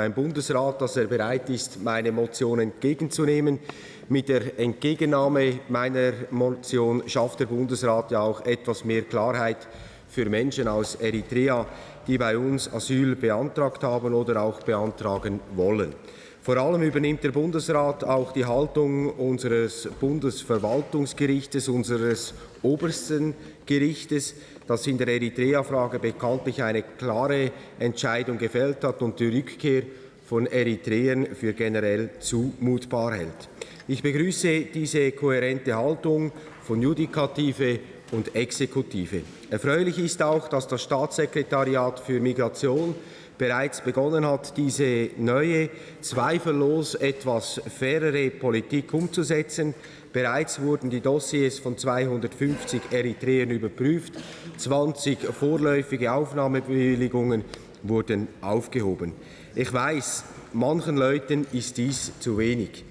Ein Bundesrat, dass er bereit ist, meine Motion entgegenzunehmen. Mit der Entgegennahme meiner Motion schafft der Bundesrat ja auch etwas mehr Klarheit für Menschen aus Eritrea, die bei uns Asyl beantragt haben oder auch beantragen wollen. Vor allem übernimmt der Bundesrat auch die Haltung unseres Bundesverwaltungsgerichtes, unseres obersten Gerichtes, das in der Eritrea-Frage bekanntlich eine klare Entscheidung gefällt hat und die Rückkehr von Eritreern für generell zumutbar hält. Ich begrüße diese kohärente Haltung von Judikative und Exekutive. Erfreulich ist auch, dass das Staatssekretariat für Migration bereits begonnen hat, diese neue, zweifellos etwas fairere Politik umzusetzen. Bereits wurden die Dossiers von 250 Eritreern überprüft, 20 vorläufige Aufnahmebewilligungen wurden aufgehoben. Ich weiß, manchen Leuten ist dies zu wenig.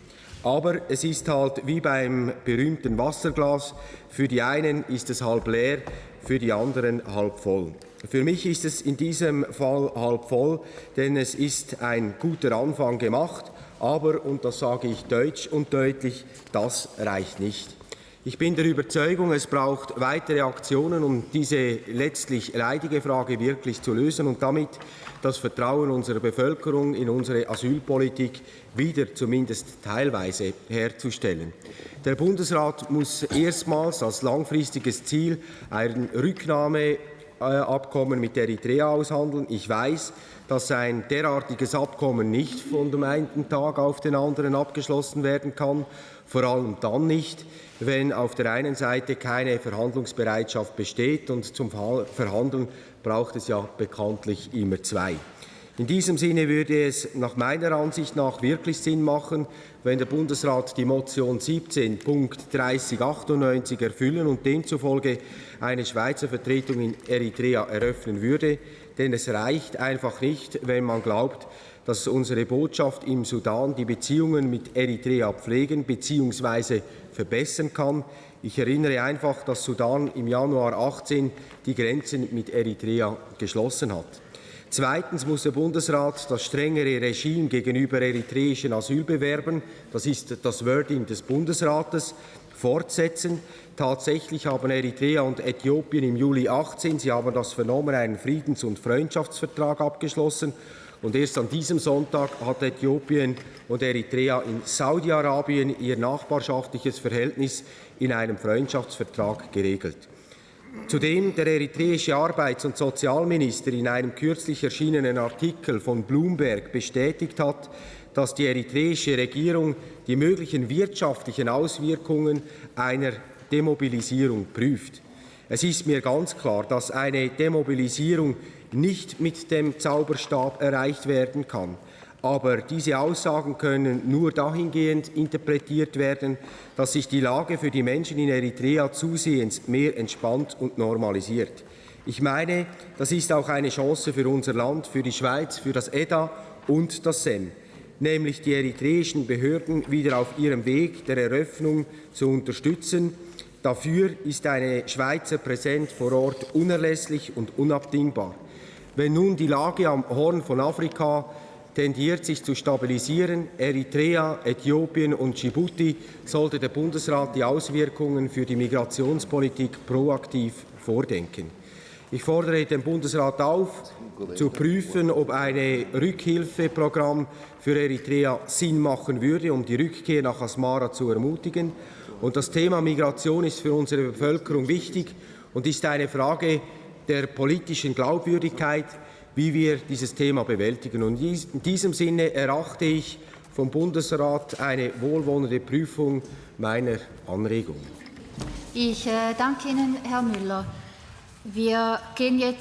Aber es ist halt wie beim berühmten Wasserglas. Für die einen ist es halb leer, für die anderen halb voll. Für mich ist es in diesem Fall halb voll, denn es ist ein guter Anfang gemacht. Aber, und das sage ich deutsch und deutlich, das reicht nicht. Ich bin der Überzeugung, es braucht weitere Aktionen, um diese letztlich leidige Frage wirklich zu lösen und damit das Vertrauen unserer Bevölkerung in unsere Asylpolitik wieder zumindest teilweise herzustellen. Der Bundesrat muss erstmals als langfristiges Ziel ein Rücknahmeabkommen mit Eritrea aushandeln. Ich weiß, dass ein derartiges Abkommen nicht von dem einen Tag auf den anderen abgeschlossen werden kann, vor allem dann nicht, wenn auf der einen Seite keine Verhandlungsbereitschaft besteht und zum Verhandeln braucht es ja bekanntlich immer zwei. In diesem Sinne würde es nach meiner Ansicht nach wirklich Sinn machen, wenn der Bundesrat die Motion 17 Punkt 3098 erfüllen und demzufolge eine Schweizer Vertretung in Eritrea eröffnen würde. Denn es reicht einfach nicht, wenn man glaubt, dass unsere Botschaft im Sudan die Beziehungen mit Eritrea pflegen bzw. verbessern kann. Ich erinnere einfach, dass Sudan im Januar 18 die Grenzen mit Eritrea geschlossen hat. Zweitens muss der Bundesrat das strengere Regime gegenüber eritreischen Asylbewerbern, das ist das Wording des Bundesrates, fortsetzen. Tatsächlich haben Eritrea und Äthiopien im Juli 18, Sie haben das vernommen, einen Friedens- und Freundschaftsvertrag abgeschlossen. Und erst an diesem Sonntag hat Äthiopien und Eritrea in Saudi-Arabien ihr nachbarschaftliches Verhältnis in einem Freundschaftsvertrag geregelt. Zudem der eritreische Arbeits- und Sozialminister in einem kürzlich erschienenen Artikel von Bloomberg bestätigt hat, dass die eritreische Regierung die möglichen wirtschaftlichen Auswirkungen einer Demobilisierung prüft. Es ist mir ganz klar, dass eine Demobilisierung nicht mit dem Zauberstab erreicht werden kann. Aber diese Aussagen können nur dahingehend interpretiert werden, dass sich die Lage für die Menschen in Eritrea zusehends mehr entspannt und normalisiert. Ich meine, das ist auch eine Chance für unser Land, für die Schweiz, für das EDA und das SEM, nämlich die eritreischen Behörden wieder auf ihrem Weg der Eröffnung zu unterstützen. Dafür ist eine Schweizer Präsenz vor Ort unerlässlich und unabdingbar. Wenn nun die Lage am Horn von Afrika tendiert sich zu stabilisieren. Eritrea, Äthiopien und Djibouti sollte der Bundesrat die Auswirkungen für die Migrationspolitik proaktiv vordenken. Ich fordere den Bundesrat auf, zu prüfen, ob ein Rückhilfeprogramm für Eritrea Sinn machen würde, um die Rückkehr nach Asmara zu ermutigen. Und das Thema Migration ist für unsere Bevölkerung wichtig und ist eine Frage der politischen Glaubwürdigkeit wie wir dieses Thema bewältigen. Und in diesem Sinne erachte ich vom Bundesrat eine wohlwollende Prüfung meiner Anregung. Ich äh, danke Ihnen, Herr Müller. Wir gehen jetzt